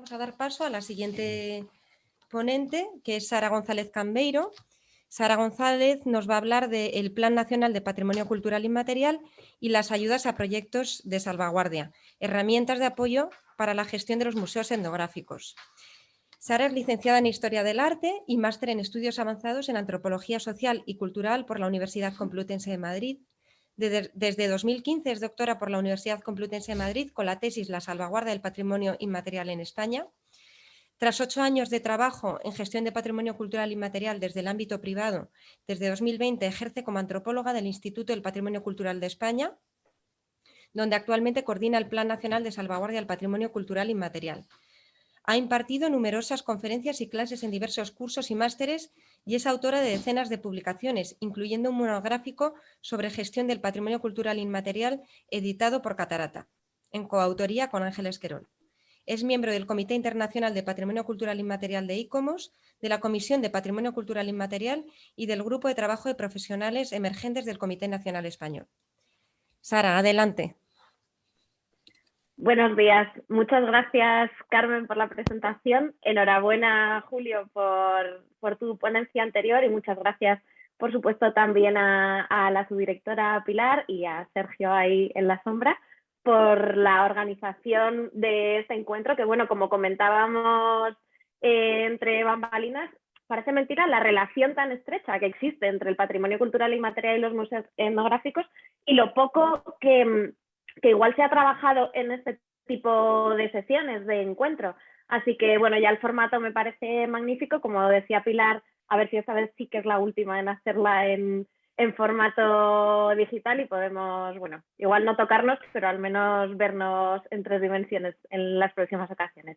Vamos a dar paso a la siguiente ponente, que es Sara González Cambeiro. Sara González nos va a hablar del Plan Nacional de Patrimonio Cultural Inmaterial y las ayudas a proyectos de salvaguardia, herramientas de apoyo para la gestión de los museos etnográficos. Sara es licenciada en Historia del Arte y máster en Estudios Avanzados en Antropología Social y Cultural por la Universidad Complutense de Madrid. Desde 2015 es doctora por la Universidad Complutense de Madrid con la tesis La salvaguardia del patrimonio inmaterial en España tras ocho años de trabajo en gestión de patrimonio cultural inmaterial desde el ámbito privado, desde 2020 ejerce como antropóloga del Instituto del Patrimonio Cultural de España, donde actualmente coordina el Plan Nacional de Salvaguardia del Patrimonio Cultural Inmaterial. Ha impartido numerosas conferencias y clases en diversos cursos y másteres y es autora de decenas de publicaciones, incluyendo un monográfico sobre gestión del patrimonio cultural inmaterial editado por Catarata, en coautoría con Ángeles Querol. Es miembro del Comité Internacional de Patrimonio Cultural Inmaterial de ICOMOS, de la Comisión de Patrimonio Cultural Inmaterial y del Grupo de Trabajo de Profesionales Emergentes del Comité Nacional Español. Sara, adelante. Buenos días. Muchas gracias, Carmen, por la presentación. Enhorabuena, Julio, por, tu ponencia anterior y muchas gracias, por supuesto, también a, la subdirectora Pilar y a Sergio ahí en la sombra por la organización de este encuentro, que bueno, como comentábamos eh, entre bambalinas, parece mentira la relación tan estrecha que existe entre el patrimonio cultural inmaterial y los museos etnográficos y lo poco que, que igual se ha trabajado en este tipo de sesiones, de encuentro. Así que bueno, ya el formato me parece magnífico, como decía Pilar, a ver si esta vez sí que es la última en hacerla en, formato digital y podemos, bueno, igual no tocarnos, pero al menos vernos en tres dimensiones en las próximas ocasiones.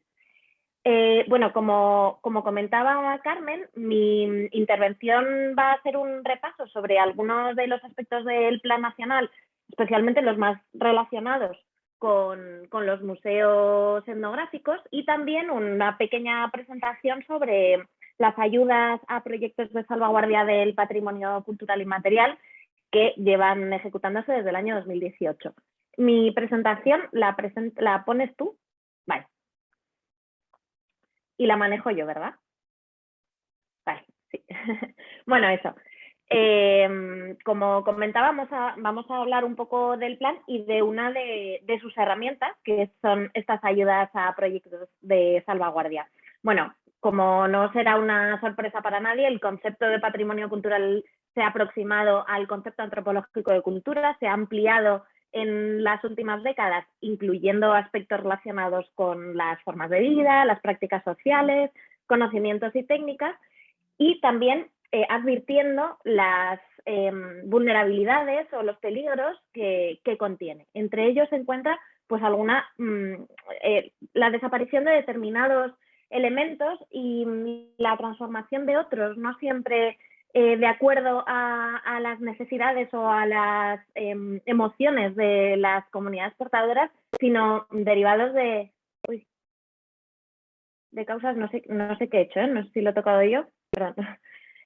Eh, bueno, como, como, comentaba Carmen, mi intervención va a ser un repaso sobre algunos de los aspectos del Plan Nacional, especialmente los más relacionados con, con los museos etnográficos y también una pequeña presentación sobre las ayudas a proyectos de salvaguardia del patrimonio cultural inmaterial que llevan ejecutándose desde el año 2018. Mi presentación la, pones tú, vale. Y la manejo yo, ¿verdad? Vale, sí. bueno, eso. Em, como comentábamos, vamos a hablar un poco del plan y de una de, sus herramientas, que son estas ayudas a proyectos de salvaguardia. Bueno, como no será una sorpresa para nadie, el concepto de patrimonio cultural se ha aproximado al concepto antropológico de cultura, se ha ampliado en las últimas décadas, incluyendo aspectos relacionados con las formas de vida, las prácticas sociales, conocimientos y técnicas, y también eh, advirtiendo las em, vulnerabilidades o los peligros que, contiene. Entre ellos se encuentra pues alguna mm, eh, la desaparición de determinados elementos y la transformación de otros, no siempre eh, de acuerdo a, las necesidades o a las em, emociones de las comunidades portadoras, sino derivados de, de causas, no sé, no sé qué he hecho, no sé si lo he tocado yo,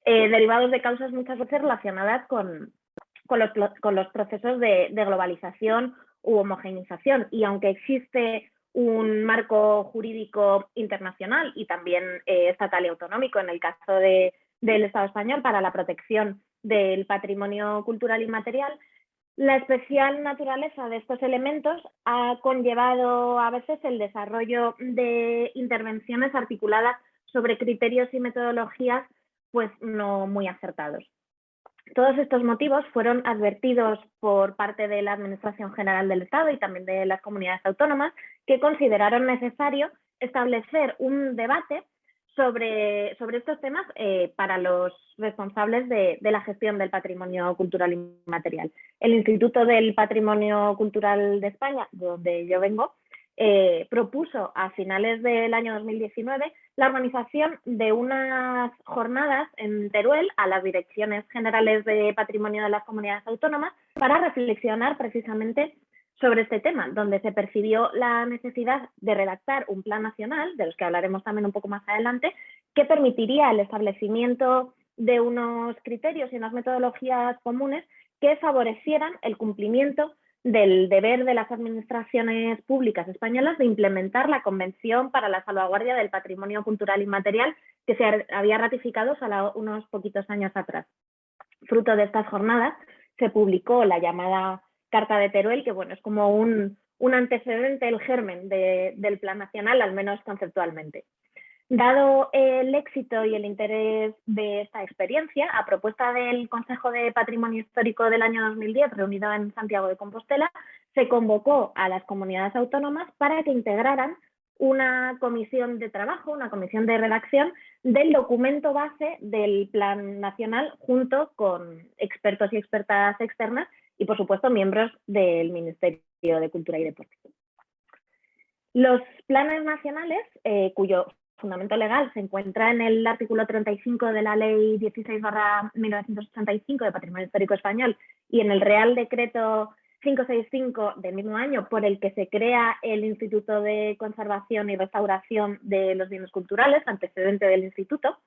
eh, derivados de causas muchas veces relacionadas con, con, los, con los procesos de, globalización u homogenización. Y aunque existe un marco jurídico internacional y también eh, estatal y autonómico en el caso de, del Estado español para la protección del patrimonio cultural inmaterial, la especial naturaleza de estos elementos ha conllevado a veces el desarrollo de intervenciones articuladas sobre criterios y metodologías pues no muy acertados. Todos estos motivos fueron advertidos por parte de la Administración General del Estado y también de las comunidades autónomas que consideraron necesario establecer un debate sobre, sobre estos temas eh, para los responsables de, de, la gestión del patrimonio cultural inmaterial. El Instituto del Patrimonio Cultural de España, de donde yo vengo, eh, propuso a finales del año 2019 la organización de unas jornadas en Teruel a las direcciones generales de patrimonio de las comunidades autónomas para reflexionar precisamente sobre este tema, donde se percibió la necesidad de redactar un plan nacional, de los que hablaremos también un poco más adelante, que permitiría el establecimiento de unos criterios y unas metodologías comunes que favorecieran el cumplimiento del deber de las administraciones públicas españolas de implementar la Convención para la Salvaguardia del Patrimonio Cultural Inmaterial que se había ratificado solo unos poquitos años atrás. Fruto de estas jornadas se publicó la llamada Carta de Teruel, que bueno, es como un, antecedente, el germen del Plan Nacional, al menos conceptualmente. Dado el éxito y el interés de esta experiencia, a propuesta del Consejo de Patrimonio Histórico del año 2010, reunido en Santiago de Compostela, se convocó a las comunidades autónomas para que integraran una comisión de trabajo, una comisión de redacción del documento base del Plan Nacional junto con expertos y expertas externas y, por supuesto, miembros del Ministerio de Cultura y Deporte. Los planes nacionales, eh, cuyo fundamento legal se encuentra en el artículo 35 de la Ley 16-1985 de Patrimonio Histórico Español y en el Real Decreto 565 del mismo año por el que se crea el Instituto de Conservación y Restauración de los Bienes Culturales, antecedente del Instituto,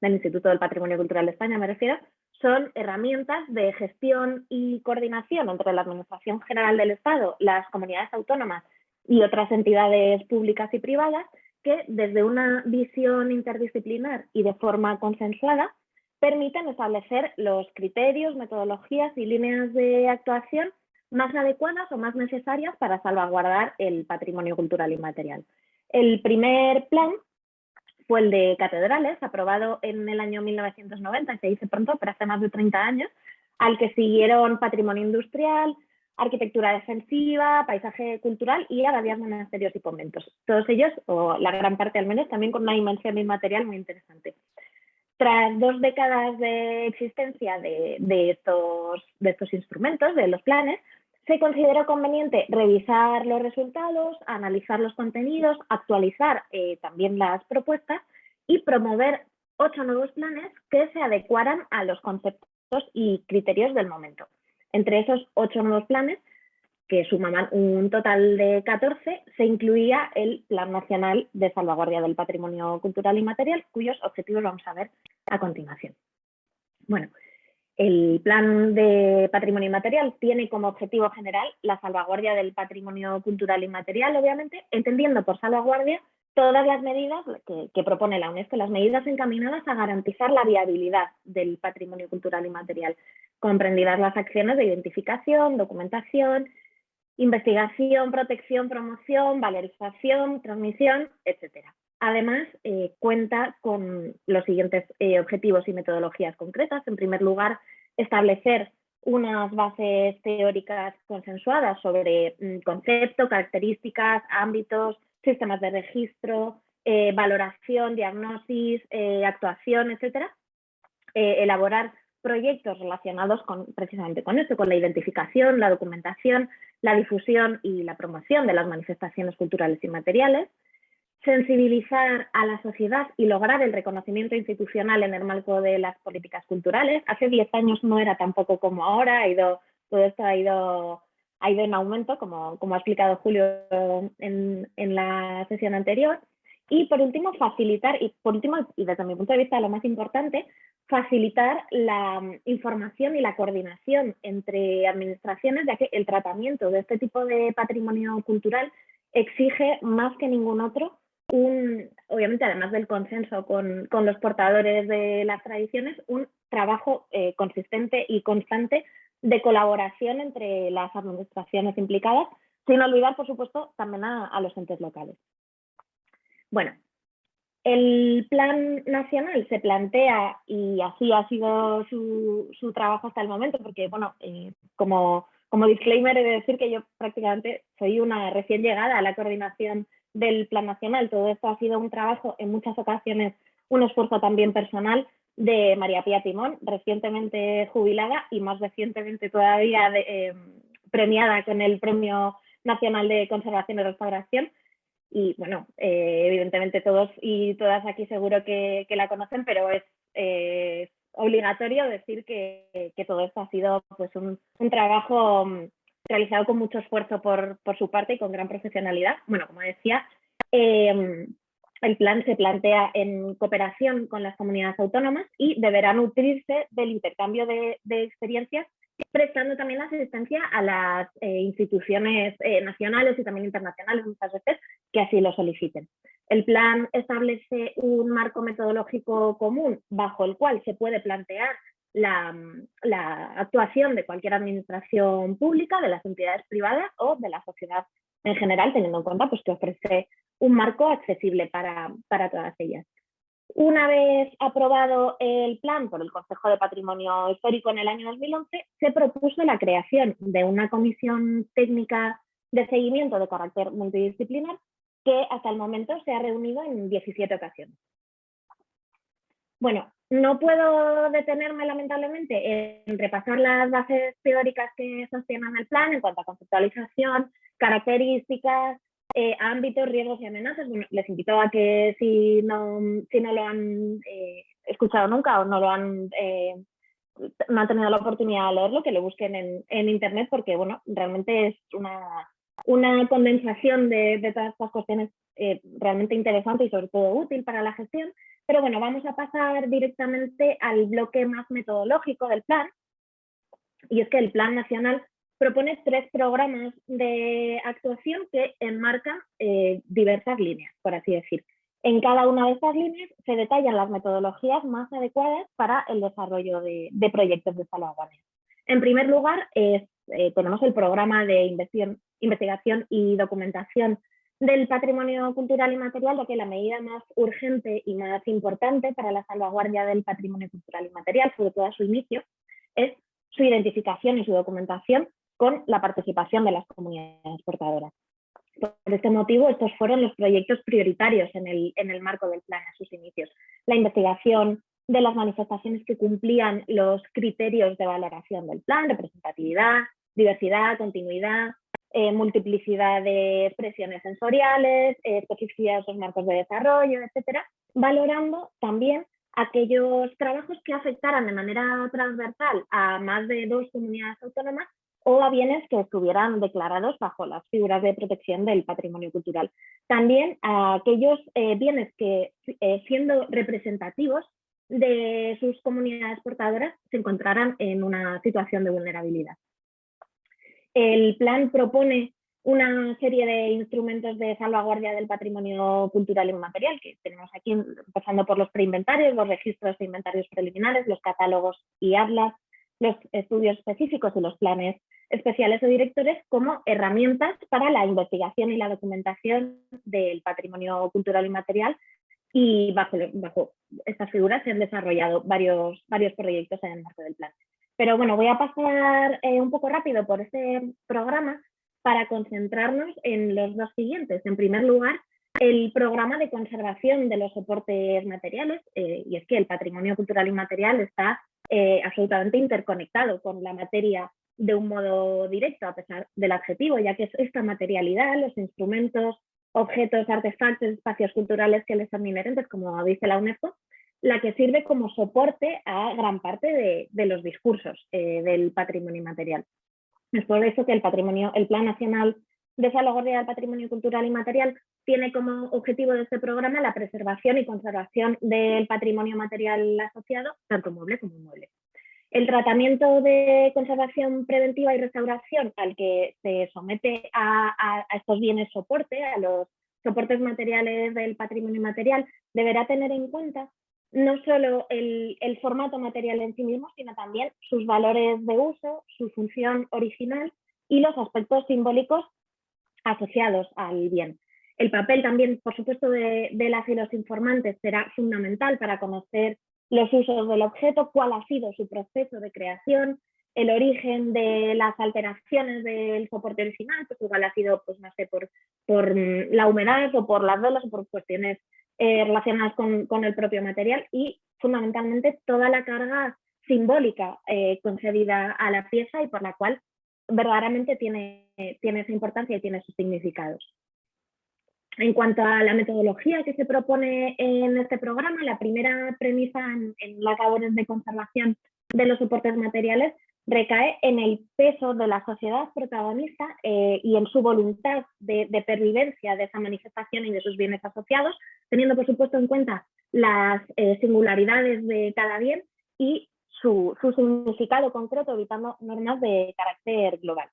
del Instituto del Patrimonio Cultural de España me refiero, son herramientas de gestión y coordinación entre la Administración General del Estado, las comunidades autónomas y otras entidades públicas y privadas que desde una visión interdisciplinar y de forma consensuada permiten establecer los criterios, metodologías y líneas de actuación más adecuadas o más necesarias para salvaguardar el patrimonio cultural inmaterial. El primer plan fue el de catedrales, aprobado en el año 1990, se dice pronto, pero hace más de 30 años, al que siguieron patrimonio industrial, arquitectura defensiva, paisaje cultural y abadías, monasterios y conventos. Todos ellos, o la gran parte al menos, también con una dimensión inmaterial muy interesante. Tras dos décadas de existencia de, estos, instrumentos, de los planes, se consideró conveniente revisar los resultados, analizar los contenidos, actualizar eh, también las propuestas y promover ocho nuevos planes que se adecuaran a los conceptos y criterios del momento. Entre esos ocho nuevos planes, que sumaban un total de 14, se incluía el Plan Nacional de Salvaguardia del Patrimonio Cultural y Material, cuyos objetivos vamos a ver a continuación. Bueno, el Plan de Patrimonio Inmaterial tiene como objetivo general la salvaguardia del patrimonio cultural y material, obviamente, entendiendo por salvaguardia todas las medidas que, propone la UNESCO, las medidas encaminadas a garantizar la viabilidad del patrimonio cultural y material, comprendidas las acciones de identificación, documentación, investigación, protección, promoción, valorización, transmisión, etc. Además, eh, cuenta con los siguientes eh, objetivos y metodologías concretas. En primer lugar, establecer unas bases teóricas consensuadas sobre mm, concepto, características, ámbitos, sistemas de registro, eh, valoración, diagnosis, actuación, etc. elaborar proyectos relacionados con, precisamente con esto, con la identificación, la documentación, la difusión y la promoción de las manifestaciones culturales y materiales, sensibilizar a la sociedad y lograr el reconocimiento institucional en el marco de las políticas culturales. Hace 10 años no era tampoco como ahora, ha ido, todo esto ha ido, ha ido en aumento, como, como ha explicado Julio en, en la sesión anterior. Y por último, facilitar, y por último, y desde mi punto de vista lo más importante, facilitar la mm, información y la coordinación entre administraciones, ya que el tratamiento de este tipo de patrimonio cultural exige más que ningún otro un, obviamente además del consenso con, los portadores de las tradiciones, un trabajo eh, consistente y constante de colaboración entre las administraciones implicadas, sin olvidar, por supuesto, también a los entes locales. Bueno, el plan nacional se plantea, y así ha sido su, trabajo hasta el momento, porque, bueno, eh, como, como disclaimer he de decir que yo prácticamente soy una recién llegada a la coordinación del plan nacional. Todo esto ha sido un trabajo, en muchas ocasiones, un esfuerzo también personal de María Pía Timón, recientemente jubilada y más recientemente todavía eh, premiada con el Premio Nacional de Conservación y Restauración, y bueno, eh, evidentemente todos y todas aquí seguro que, la conocen, pero es obligatorio decir que, todo esto ha sido pues un, trabajo mm, realizado con mucho esfuerzo por, su parte y con gran profesionalidad. Bueno, como decía, em, el plan se plantea en cooperación con las comunidades autónomas y deberá nutrirse del intercambio de, experiencias prestando también asistencia a las eh, instituciones eh, nacionales y también internacionales muchas veces que así lo soliciten. El plan establece un marco metodológico común bajo el cual se puede plantear la, actuación de cualquier administración pública, de las entidades privadas o de la sociedad en general, teniendo en cuenta pues, que ofrece un marco accesible para, para todas ellas. Una vez aprobado el plan por el Consejo de Patrimonio Histórico en el año 2011, se propuso la creación de una comisión técnica de seguimiento de carácter multidisciplinar que hasta el momento se ha reunido en 17 ocasiones. Bueno, no puedo detenerme lamentablemente en repasar las bases teóricas que sostienen el plan en cuanto a conceptualización, características, eh, ámbitos, riesgos y amenazas. les invito a que si no, si no lo han eh, escuchado nunca o no lo han eh, tenido la oportunidad de leerlo, que lo busquen en, en internet porque bueno, realmente es una una condensación de, todas estas cuestiones eh, realmente interesante y sobre todo útil para la gestión. Pero bueno, vamos a pasar directamente al bloque más metodológico del plan. Y es que el Plan Nacional propone tres programas de actuación que enmarcan eh, diversas líneas, por así decir. En cada una de estas líneas se detallan las metodologías más adecuadas para el desarrollo de, proyectos de salvaguardia. En primer lugar, es eh, tenemos el programa de investigación, y documentación del patrimonio cultural y material, ya que la medida más urgente y más importante para la salvaguardia del patrimonio cultural y material, sobre todo a su inicio, es su identificación y su documentación con la participación de las comunidades portadoras. Por este motivo, estos fueron los proyectos prioritarios en el, en el marco del plan a sus inicios. La investigación, de las manifestaciones que cumplían los criterios de valoración del plan, representatividad, diversidad, continuidad, eh, multiplicidad de expresiones sensoriales, eh, especificidad de esos marcos de desarrollo, etcétera, valorando también aquellos trabajos que afectaran de manera transversal a más de dos comunidades autónomas o a bienes que estuvieran declarados bajo las figuras de protección del patrimonio cultural. También a aquellos eh, bienes que, siendo representativos de sus comunidades portadoras, se encontraran en una situación de vulnerabilidad. El plan propone una serie de instrumentos de salvaguardia del patrimonio cultural inmaterial que tenemos aquí, empezando por los preinventarios, los registros de inventarios preliminares, los catálogos y atlas, los estudios específicos y los planes especiales o directores como herramientas para la investigación y la documentación del patrimonio cultural inmaterial y bajo, bajo estas figuras se han desarrollado varios, varios proyectos en el marco del plan. Pero bueno, voy a pasar eh, un poco rápido por este programa para concentrarnos en los dos siguientes. En primer lugar, el programa de conservación de los soportes materiales, eh, y es que el patrimonio cultural inmaterial está eh, absolutamente interconectado con la materia de un modo directo, a pesar del adjetivo, ya que es esta materialidad, los instrumentos, objetos, artefactos, espacios culturales que les son inherentes, como dice la UNESCO, la que sirve como soporte a gran parte de, los discursos eh, del patrimonio inmaterial. Es por eso que el, patrimonio, el Plan Nacional de Salvaguardia del Patrimonio Cultural y Material tiene como objetivo de este programa la preservación y conservación del patrimonio material asociado, tanto mueble como inmueble. El tratamiento de conservación preventiva y restauración al que se somete a, a estos bienes soporte, a los soportes materiales del patrimonio material, deberá tener en cuenta no solo el, formato material en sí mismo, sino también sus valores de uso, su función original y los aspectos simbólicos asociados al bien. El papel también, por supuesto, de, las y los informantes será fundamental para conocer los usos del objeto, cuál ha sido su proceso de creación, el origen de las alteraciones del soporte original, pues igual ha sido, pues no sé, por, por la humedad o por las velas o por cuestiones eh, relacionadas con, el propio material y fundamentalmente toda la carga simbólica eh, concedida a la pieza y por la cual verdaderamente tiene, tiene esa importancia y tiene sus significados. En cuanto a la metodología que se propone en este programa, la primera premisa en, en las labores de conservación de los soportes materiales recae en el peso de la sociedad protagonista eh, y en su voluntad de, pervivencia de esa manifestación y de sus bienes asociados, teniendo por supuesto en cuenta las eh, singularidades de cada bien y su, significado concreto, evitando normas de carácter global.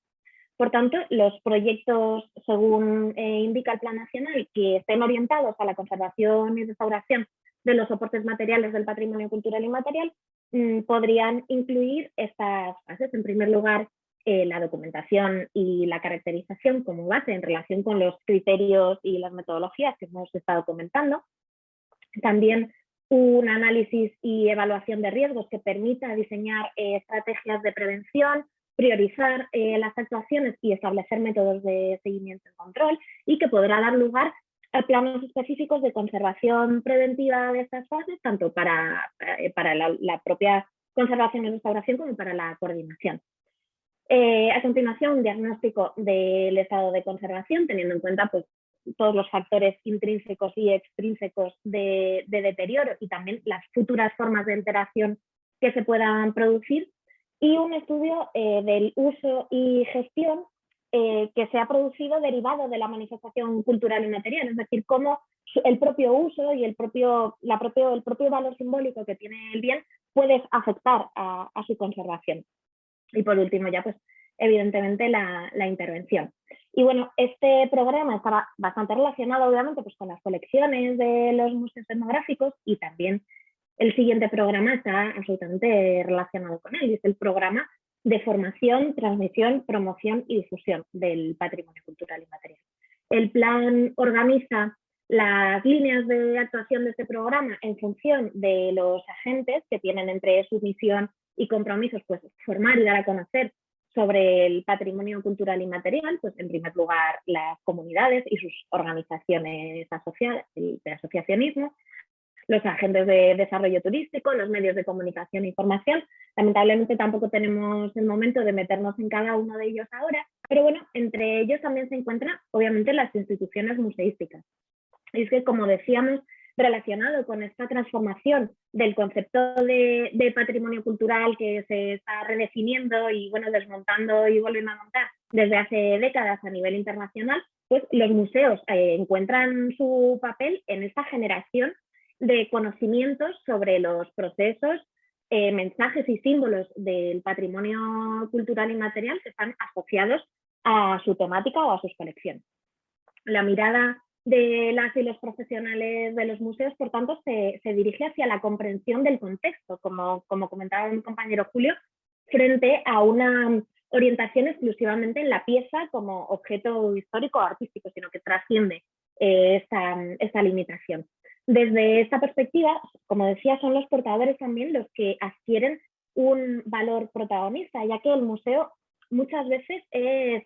Por tanto, los proyectos, según eh, indica el Plan Nacional, que estén orientados a la conservación y restauración de los soportes materiales del patrimonio cultural y material, mm, podrían incluir estas fases. En primer lugar, eh, la documentación y la caracterización como base en relación con los criterios y las metodologías que hemos estado comentando. También un análisis y evaluación de riesgos que permita diseñar eh, estrategias de prevención, priorizar eh, las actuaciones y establecer métodos de seguimiento y control y que podrá dar lugar a planos específicos de conservación preventiva de estas fases, tanto para, para la, propia conservación y restauración como para la coordinación. Eh, a continuación, un diagnóstico del estado de conservación, teniendo en cuenta pues, todos los factores intrínsecos y extrínsecos de, deterioro y también las futuras formas de alteración que se puedan producir. Y un estudio eh, del uso y gestión eh, que se ha producido derivado de la manifestación cultural y material, es decir, cómo el propio uso y el propio, la propio, el propio valor simbólico que tiene el bien puede afectar a su conservación. Y por último ya pues evidentemente la, intervención. Y bueno, este programa estaba bastante relacionado obviamente pues con las colecciones de los museos etnográficos y también el siguiente programa está absolutamente relacionado con él y es el programa de formación, transmisión, promoción y difusión del patrimonio cultural y material. El plan organiza las líneas de actuación de este programa en función de los agentes que tienen entre su misión y compromisos, pues formar y dar a conocer sobre el patrimonio cultural y material, pues en primer lugar las comunidades y sus organizaciones asociadas, de asociacionismo, los agentes de desarrollo turístico, los medios de comunicación e información. Lamentablemente tampoco tenemos el momento de meternos en cada uno de ellos ahora, pero bueno, entre ellos también se encuentran obviamente las instituciones museísticas. Y es que, como decíamos, relacionado con esta transformación del concepto de, patrimonio cultural que se está redefiniendo y bueno, desmontando y volviendo a montar desde hace décadas a nivel internacional, pues los museos eh, encuentran su papel en esta generación de conocimientos sobre los procesos, eh, mensajes y símbolos del patrimonio cultural y material que están asociados a su temática o a sus colecciones. La mirada de las y los profesionales de los museos, por tanto, se, dirige hacia la comprensión del contexto, como, como comentaba mi compañero Julio, frente a una orientación exclusivamente en la pieza como objeto histórico o artístico, sino que trasciende eh, esta, limitación. Desde esta perspectiva, como decía, son los portadores también los que adquieren un valor protagonista, ya que el museo muchas veces es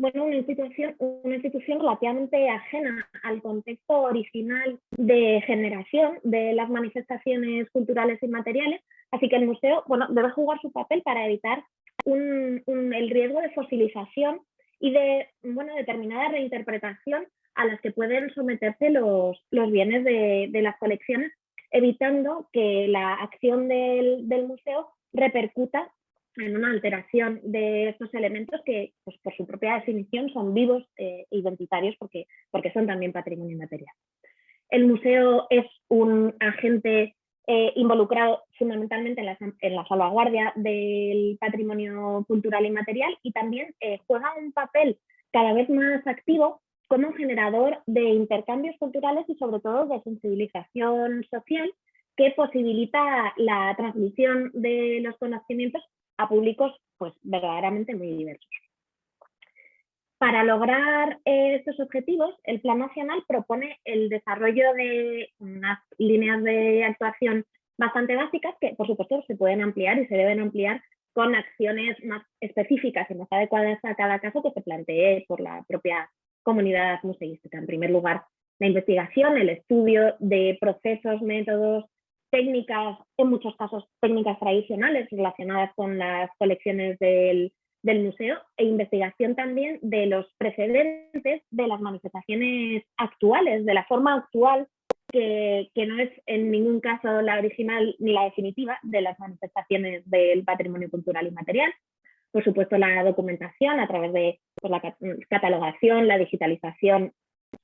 bueno, una institución, una institución relativamente ajena al contexto original de generación de las manifestaciones culturales y materiales, así que el museo bueno, debe jugar su papel para evitar el riesgo de fosilización y de bueno, determinada reinterpretación a las que pueden someterse los, los bienes de, de, las colecciones, evitando que la acción del, del museo repercuta en una alteración de estos elementos que, pues, por su propia definición, son vivos e identitarios porque, porque son también patrimonio inmaterial. El museo es un agente eh, involucrado fundamentalmente en la, en la, salvaguardia del patrimonio cultural y material y también eh, juega un papel cada vez más activo como generador de intercambios culturales y sobre todo de sensibilización social que posibilita la transmisión de los conocimientos a públicos pues, verdaderamente muy diversos. Para lograr estos objetivos, el Plan Nacional propone el desarrollo de unas líneas de actuación bastante básicas que, por supuesto, se pueden ampliar y se deben ampliar con acciones más específicas y más adecuadas a cada caso que se plantee por la propia comunidad museística. En primer lugar, la investigación, el estudio de procesos, métodos, técnicas, en muchos casos técnicas tradicionales relacionadas con las colecciones del, museo e investigación también de los precedentes de las manifestaciones actuales, de la forma actual que, no es en ningún caso la original ni la definitiva de las manifestaciones del patrimonio cultural y material. Por supuesto, la documentación a través de pues, la catalogación, la digitalización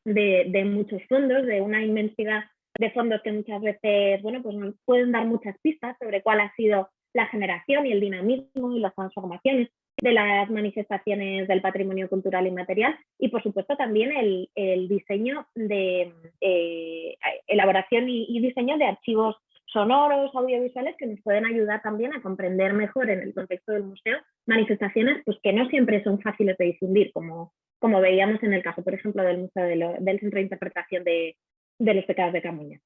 de, de muchos fondos, de una inmensidad de fondos que muchas veces, bueno, pues nos pueden dar muchas pistas sobre cuál ha sido la generación y el dinamismo y las transformaciones de las manifestaciones del patrimonio cultural inmaterial y por supuesto también el, diseño de eh, elaboración y, diseño de archivos sonoros, audiovisuales que nos pueden ayudar también a comprender mejor en el contexto del museo manifestaciones pues, que no siempre son fáciles de difundir, como, como veíamos en el caso, por ejemplo, del Museo del Centro de Interpretación de, los Pecados de Camuña.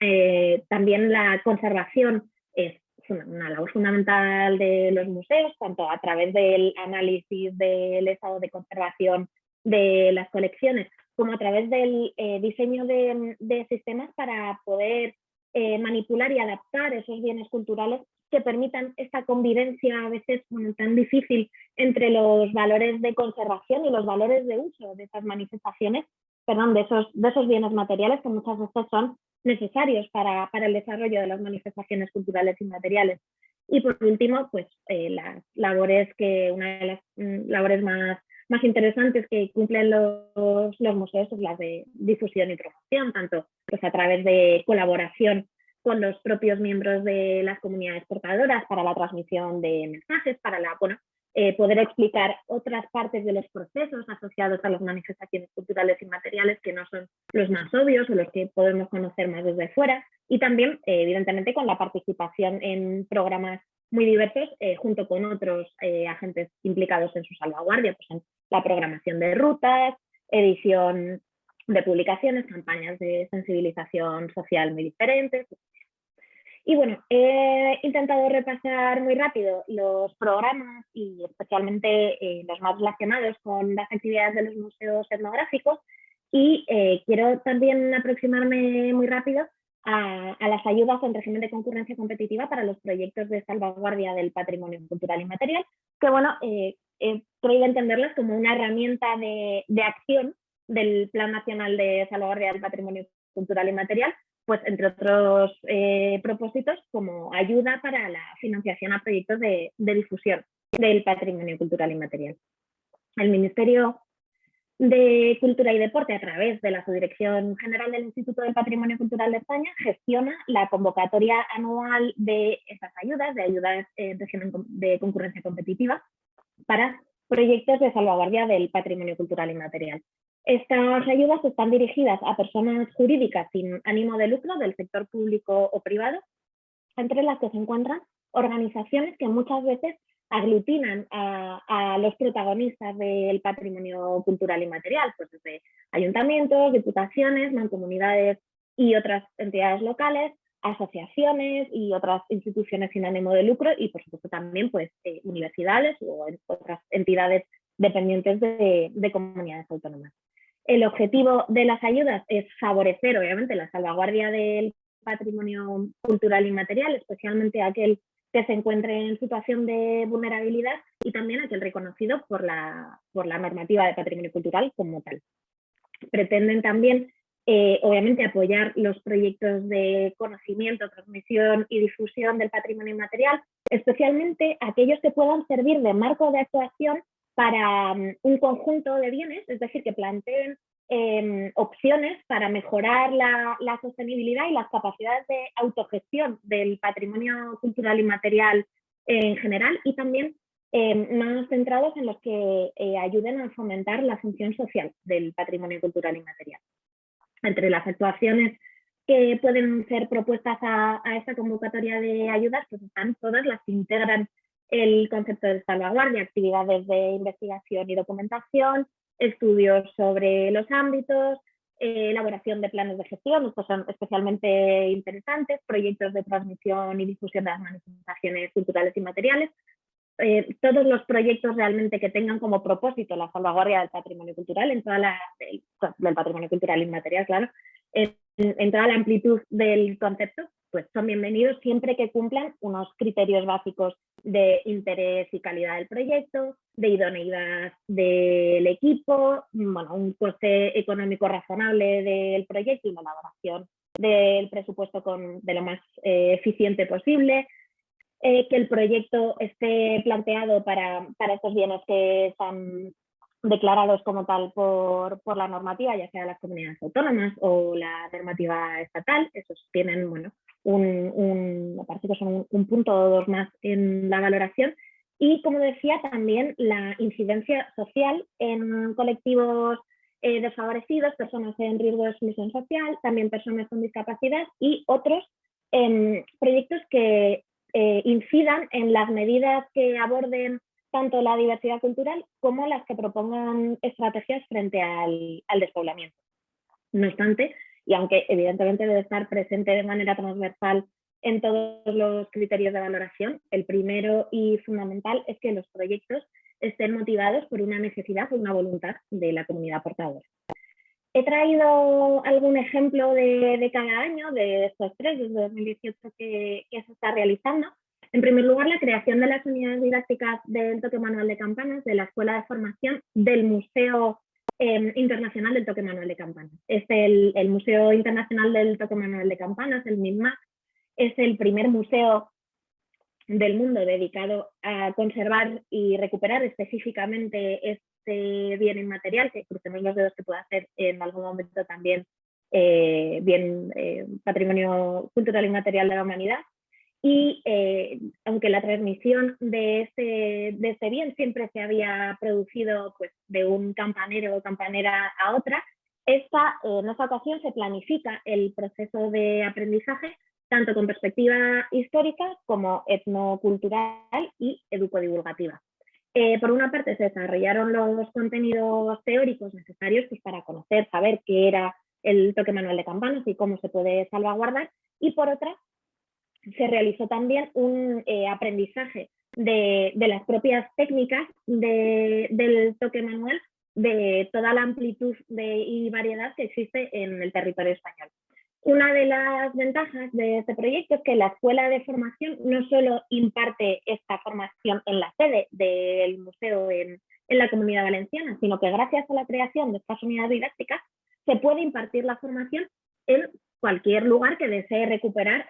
Eh, también la conservación es una labor fundamental de los museos, tanto a través del análisis del estado de conservación de las colecciones, como a través del eh, diseño de, sistemas para poder eh, manipular y adaptar esos bienes culturales que permitan esta convivencia a veces tan difícil entre los valores de conservación y los valores de uso de esas manifestaciones, perdón, de esos, de esos bienes materiales que muchas veces son necesarios para, el desarrollo de las manifestaciones culturales y materiales. Y por último, pues eh, las labores que, una de las mm, labores más, más interesantes que cumplen los, los museos es las de difusión y promoción, tanto pues, a través de colaboración con los propios miembros de las comunidades portadoras para la transmisión de mensajes, para la, bueno, eh, poder explicar otras partes de los procesos asociados a las manifestaciones culturales y materiales que no son los más obvios o los que podemos conocer más desde fuera. Y también, eh, evidentemente, con la participación en programas muy diversos eh, junto con otros agentes implicados en su salvaguardia, pues en la programación de rutas, edición de publicaciones, campañas de sensibilización social muy diferentes, y bueno, he intentado repasar muy rápido los programas y especialmente eh, los más relacionados con las actividades de los museos etnográficos y eh, quiero también aproximarme muy rápido a, las ayudas en régimen de concurrencia competitiva para los proyectos de salvaguardia del patrimonio cultural y material, que bueno, eh, he creído entenderlas como una herramienta de, de acción del Plan Nacional de Salvaguardia del Patrimonio Cultural y Material pues entre otros eh, propósitos como ayuda para la financiación a proyectos de, difusión del patrimonio cultural y material. El Ministerio de Cultura y Deporte, a través de la Subdirección General del Instituto del Patrimonio Cultural de España, gestiona la convocatoria anual de estas ayudas, de ayudas eh, de concurrencia competitiva, para proyectos de salvaguardia del patrimonio cultural y material. Estas ayudas están dirigidas a personas jurídicas sin ánimo de lucro del sector público o privado, entre las que se encuentran organizaciones que muchas veces aglutinan a, los protagonistas del patrimonio cultural y material, pues desde ayuntamientos, diputaciones, mancomunidades y otras entidades locales, asociaciones y otras instituciones sin ánimo de lucro y por supuesto también pues eh, universidades o otras entidades dependientes de comunidades autónomas. El objetivo de las ayudas es favorecer, obviamente, la salvaguardia del patrimonio cultural y material, especialmente aquel que se encuentre en situación de vulnerabilidad y también aquel reconocido por la, por la normativa de patrimonio cultural como tal. Pretenden también, eh, obviamente, apoyar los proyectos de conocimiento, transmisión y difusión del patrimonio inmaterial, especialmente aquellos que puedan servir de marco de actuación para mm, un conjunto de bienes, es decir, que planteen em, opciones para mejorar la, sostenibilidad y las capacidades de autogestión del patrimonio cultural y material en general y también em, más centrados en los que eh, ayuden a fomentar la función social del patrimonio cultural y material. Entre las actuaciones que pueden ser propuestas a, a esta convocatoria de ayudas, pues están todas las que integran el concepto de salvaguardia, actividades de investigación y documentación, estudios sobre los ámbitos, eh, elaboración de planes de gestión, estos son especialmente interesantes, proyectos de transmisión y difusión de las manifestaciones culturales y materiales, eh, todos los proyectos realmente que tengan como propósito la salvaguardia del patrimonio cultural, en toda la, del, patrimonio cultural inmaterial, claro, en toda la amplitud del concepto, pues son bienvenidos siempre que cumplan unos criterios básicos de interés y calidad del proyecto, de idoneidad del equipo, bueno, un coste económico razonable del proyecto y una elaboración del presupuesto de lo más eh, eficiente posible, eh, que el proyecto esté planteado para, para estos bienes que están declarados como tal por, por, la normativa, ya sea las comunidades autónomas o la normativa estatal, esos tienen bueno, un, me parece que son un, punto o dos más en la valoración. Y como decía, también la incidencia social en colectivos eh, desfavorecidos, personas en riesgo de exclusión social, también personas con discapacidad y otros em, proyectos que eh, incidan en las medidas que aborden tanto la diversidad cultural como las que propongan estrategias frente al, despoblamiento. No obstante, y aunque evidentemente debe estar presente de manera transversal en todos los criterios de valoración, el primero y fundamental es que los proyectos estén motivados por una necesidad o una voluntad de la comunidad portadora. He traído algún ejemplo de, cada año, de estos tres, desde 2018 que, que, se está realizando. En primer lugar, la creación de las unidades didácticas del toque manual de campanas de la Escuela de Formación del Museo Em, internacional del Toque Manual de Campanas. Es el, Museo Internacional del Toque Manual de Campanas, el MIMAC, es el primer museo del mundo dedicado a conservar y recuperar específicamente este bien inmaterial, que crucemos los dedos que pueda ser en algún momento también eh, bien eh, patrimonio cultural inmaterial de la humanidad y eh, aunque la transmisión de este, de este bien siempre se había producido pues, de un campanero o campanera a otra, esta, eh, en esta ocasión se planifica el proceso de aprendizaje tanto con perspectiva histórica como etnocultural y educodivulgativa. Eh, por una parte se desarrollaron los contenidos teóricos necesarios pues, para conocer, saber qué era el toque manual de campanas y cómo se puede salvaguardar, y por otra se realizó también un eh, aprendizaje de, las propias técnicas del toque manual de toda la amplitud y variedad que existe en el territorio español. Una de las ventajas de este proyecto es que la escuela de formación no solo imparte esta formación en la sede del museo en, en la comunidad valenciana, sino que gracias a la creación de estas unidades didácticas se puede impartir la formación en cualquier lugar que desee recuperar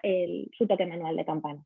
su toque manual de campana.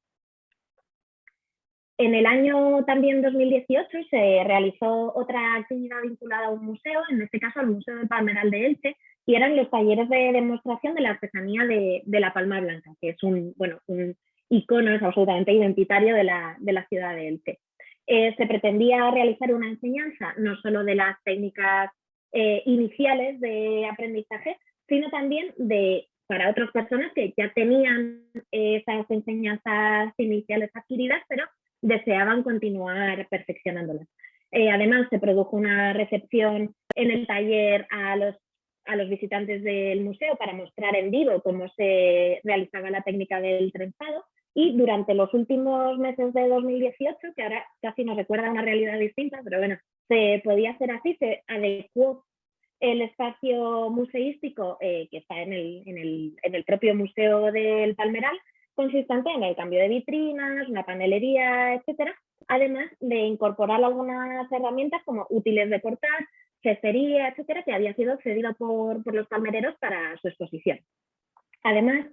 En el año también 2018 se realizó otra actividad vinculada a un museo, en este caso al Museo de Palmeral de Elche, y eran los talleres de demostración de la artesanía de, la palma blanca, que es un, bueno, un icono absolutamente identitario de la, de la ciudad de Elche. Eh, se pretendía realizar una enseñanza no solo de las técnicas eh, iniciales de aprendizaje, sino también de para otras personas que ya tenían esas enseñanzas iniciales adquiridas, pero deseaban continuar perfeccionándolas. Eh, además, se produjo una recepción en el taller a los, a los visitantes del museo para mostrar en vivo cómo se realizaba la técnica del trenzado y durante los últimos meses de 2018, que ahora casi nos recuerda una realidad distinta, pero bueno, se podía hacer así, se adecuó el espacio museístico eh, que está en el, en, el, en el, propio Museo del Palmeral, consistente en el cambio de vitrinas, una panelería, etcétera, además de incorporar algunas herramientas como útiles de portar, cestería, etcétera, que había sido cedido por, por los palmereros para su exposición. Además,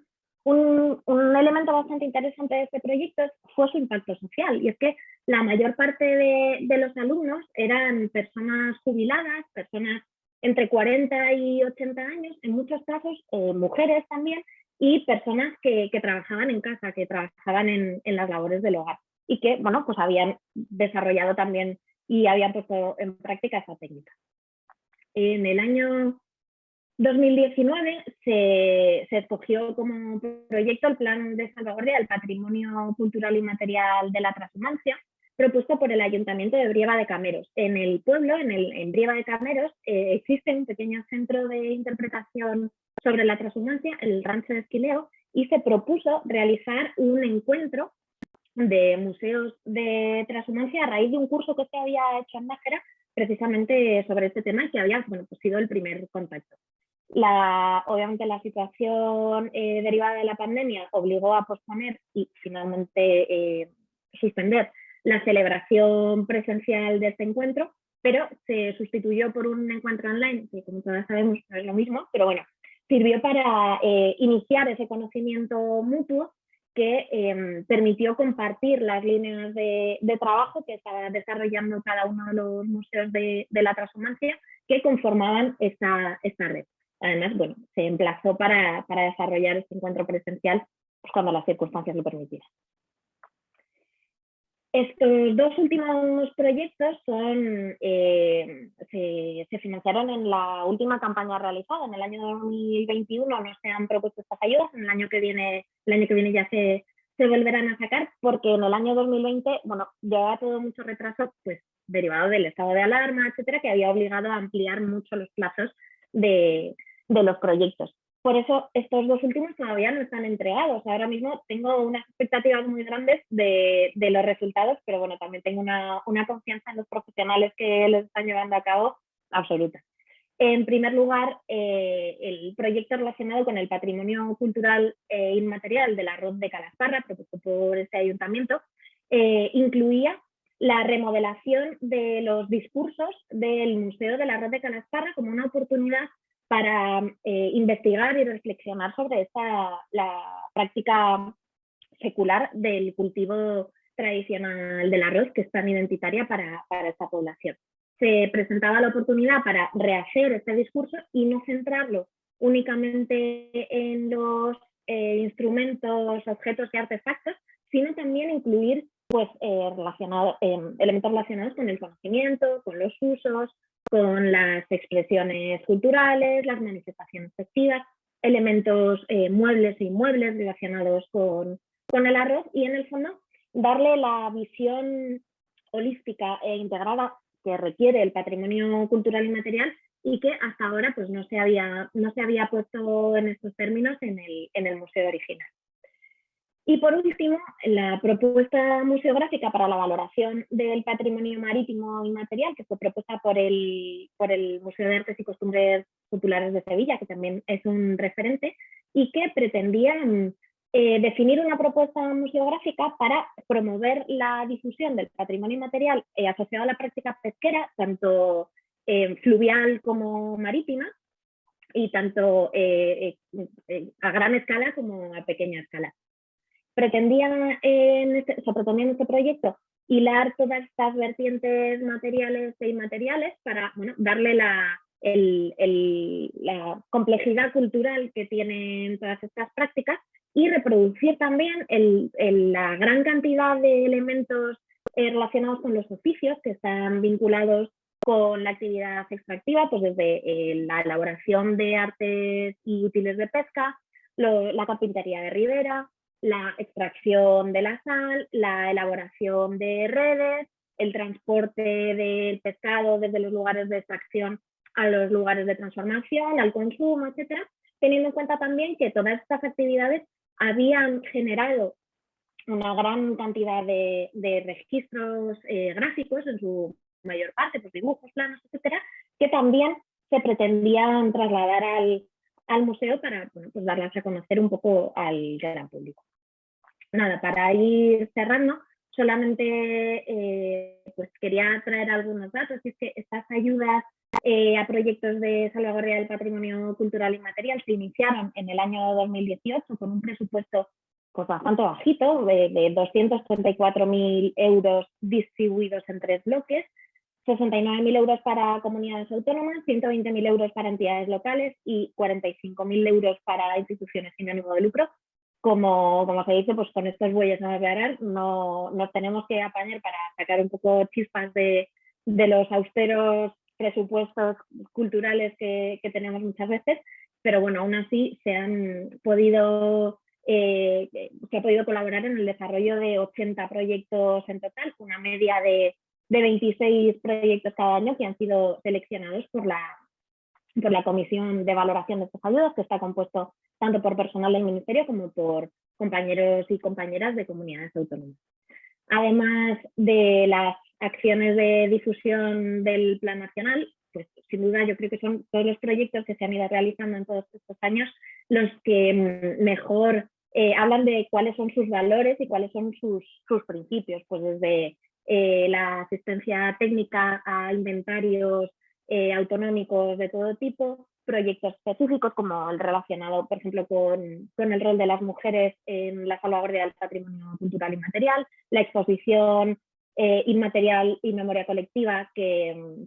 un, un, elemento bastante interesante de este proyecto fue su impacto social, y es que la mayor parte de, de los alumnos eran personas jubiladas, personas entre 40 y 80 años, en muchos casos, eh, mujeres también, y personas que, trabajaban en casa, que trabajaban en, las labores del hogar y que, bueno, pues habían desarrollado también y habían puesto en práctica esa técnica. En el año 2019 se, se, escogió como proyecto el Plan de Salvaguardia del Patrimonio Cultural y Material de la Transhumancia, propuesto por el Ayuntamiento de Brieva de Cameros. En el pueblo, en, el, en Brieva de Cameros, eh, existe un pequeño centro de interpretación sobre la transhumancia, el Rancho de Esquileo, y se propuso realizar un encuentro de museos de transhumancia a raíz de un curso que se había hecho en Nájera precisamente sobre este tema y que había pues sido el primer contacto. Obviamente la situación eh, derivada de la pandemia obligó a posponer y finalmente eh, suspender la celebración presencial de este encuentro, pero se sustituyó por un encuentro online, que como todas sabemos no es lo mismo, pero bueno, sirvió para eh, iniciar ese conocimiento mutuo que em, permitió compartir las líneas de, trabajo que estaba desarrollando cada uno de los museos de, la transhumancia que conformaban esta, esta red. Además, bueno, se emplazó para, desarrollar este encuentro presencial pues, cuando las circunstancias lo permitieran. Estos dos últimos proyectos son, eh, se, financiaron en la última campaña realizada. En el año 2021 no se han propuesto estas ayudas, en el año que viene, el año que viene ya se, volverán a sacar, porque en el año 2020, bueno, llevaba todo mucho retraso, pues derivado del estado de alarma, etcétera, que había obligado a ampliar mucho los plazos de los proyectos. Por eso estos dos últimos todavía no están entregados. Ahora mismo tengo unas expectativas muy grandes de, los resultados, pero bueno, también tengo una, confianza en los profesionales que los están llevando a cabo absoluta. En primer lugar, eh, el proyecto relacionado con el patrimonio cultural e inmaterial del arroz de Calasparra, propuesto por este ayuntamiento, eh, incluía la remodelación de los discursos del Museo del Arroz de Calasparra como una oportunidad para eh, investigar y reflexionar sobre esta, la práctica secular del cultivo tradicional del arroz, que es tan identitaria para, esta población. Se presentaba la oportunidad para rehacer este discurso y no centrarlo únicamente en los eh, instrumentos, objetos y artefactos, sino también incluir pues, eh, elementos relacionados con el conocimiento, con los usos, con las expresiones culturales, las manifestaciones festivas, elementos eh, muebles e inmuebles relacionados con, con el arroz y en el fondo darle la visión holística e integrada que requiere el patrimonio cultural y material y que hasta ahora pues, no, se había, no se había puesto en estos términos en el, en el museo original. Y por último, la propuesta museográfica para la valoración del patrimonio marítimo inmaterial, que fue propuesta por el, por el Museo de Artes y Costumbres Populares de Sevilla, que también es un referente, y que pretendía eh, definir una propuesta museográfica para promover la difusión del patrimonio inmaterial eh, asociado a la práctica pesquera, tanto eh, fluvial como marítima, y tanto a gran escala como a pequeña escala pretendía en este, pretendía en este proyecto hilar todas estas vertientes materiales e inmateriales para darle la, la complejidad cultural que tienen todas estas prácticas y reproducir también la gran cantidad de elementos eh, relacionados con los oficios que están vinculados con la actividad extractiva, pues desde eh, la elaboración de artes y útiles de pesca, la carpintería de ribera, la extracción de la sal, la elaboración de redes, el transporte del pescado desde los lugares de extracción a los lugares de transformación, al consumo, etcétera, teniendo en cuenta también que todas estas actividades habían generado una gran cantidad de, registros eh, gráficos, en su mayor parte, pues dibujos, planos, etcétera, que también se pretendían trasladar al, al museo para pues darlas a conocer un poco al gran público nada, para ir cerrando, solamente eh, pues quería traer algunos datos, y es que estas ayudas eh, a proyectos de salvaguardia del patrimonio cultural y material se iniciaron en el año 2018 con un presupuesto pues, bastante bajito, de, de 234.000 euros distribuidos en tres bloques, 69.000 euros para comunidades autónomas, 120.000 euros para entidades locales y 45.000 euros para instituciones sin ánimo de lucro, como, como se dice, pues con estos bueyes no declarar, no nos tenemos que apañar para sacar un poco chispas de, de los austeros presupuestos culturales que, que, tenemos muchas veces, pero bueno, aún así se han podido, eh, se ha podido colaborar en el desarrollo de 80 proyectos en total, una media de, de 26 proyectos cada año que han sido seleccionados por la, por la Comisión de Valoración de estos ayudas, que está compuesto tanto por personal del Ministerio como por compañeros y compañeras de comunidades autónomas. Además de las acciones de difusión del Plan Nacional, pues sin duda yo creo que son todos los proyectos que se han ido realizando en todos estos años los que mm, mejor eh, hablan de cuáles son sus valores y cuáles son sus, sus principios, pues desde eh, la asistencia técnica a inventarios eh, autonómicos de todo tipo, proyectos específicos como el relacionado, por ejemplo, con, con, el rol de las mujeres en la salvaguardia del patrimonio cultural y material, la exposición eh, inmaterial y memoria colectiva que,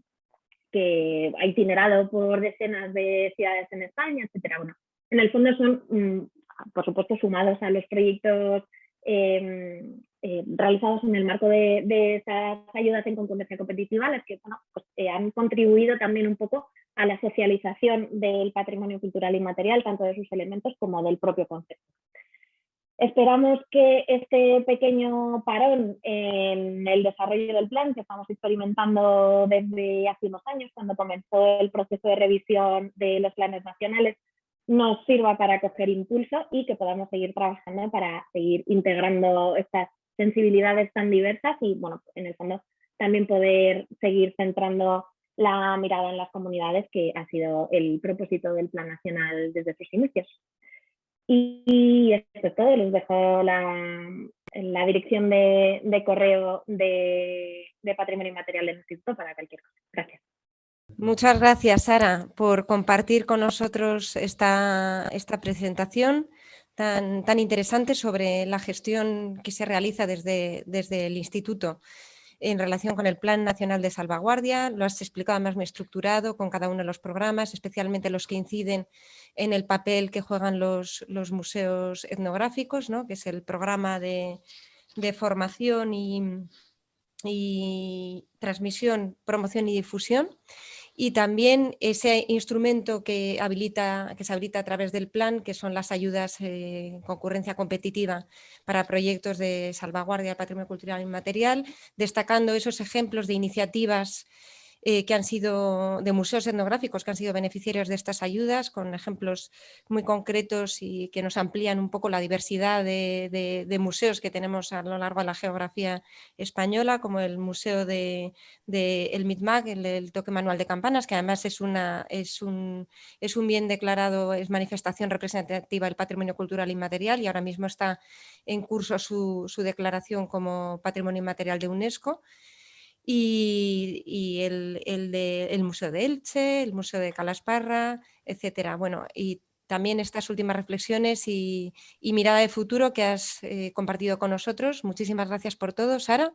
que ha itinerado por decenas de ciudades en España, etc. Bueno, en el fondo son mm, por supuesto, sumados a los proyectos em, eh, realizados en el marco de, de, esas ayudas en concurrencia competitiva, las que bueno, pues, eh, han contribuido también un poco a la socialización del patrimonio cultural inmaterial, tanto de sus elementos como del propio concepto. Esperamos que este pequeño parón en el desarrollo del plan que estamos experimentando desde hace unos años, cuando comenzó el proceso de revisión de los planes nacionales, nos sirva para coger impulso y que podamos seguir trabajando para seguir integrando estas sensibilidades tan diversas y, bueno, en el fondo también poder seguir centrando la mirada en las comunidades, que ha sido el propósito del Plan Nacional desde sus inicios. Y esto es todo, les dejo la, dirección de, de correo de, de, Patrimonio Inmaterial del Instituto para cualquier cosa. Gracias. Muchas gracias, Sara, por compartir con nosotros esta, esta presentación tan, interesante sobre la gestión que se realiza desde, desde el Instituto en relación con el Plan Nacional de Salvaguardia, lo has explicado más muy estructurado con cada uno de los programas, especialmente los que inciden en el papel que juegan los, museos etnográficos, ¿no? que es el programa de, formación y transmisión, promoción y difusión y también ese instrumento que, habilita, que se habilita a través del plan, que son las ayudas eh, concurrencia competitiva para proyectos de salvaguardia del patrimonio cultural inmaterial, destacando esos ejemplos de iniciativas eh, que han sido de museos etnográficos que han sido beneficiarios de estas ayudas, con ejemplos muy concretos y que nos amplían un poco la diversidad de, museos que tenemos a lo largo de la geografía española, como el Museo de, el MITMAC, el, Toque Manual de Campanas, que además es, una, un, bien declarado, es manifestación representativa del patrimonio cultural inmaterial y ahora mismo está en curso su declaración como patrimonio inmaterial de UNESCO y, el, el, Museo de Elche, el Museo de Calasparra, etcétera. Bueno, y también estas últimas reflexiones y, mirada de futuro que has eh, compartido con nosotros. Muchísimas gracias por todo, Sara.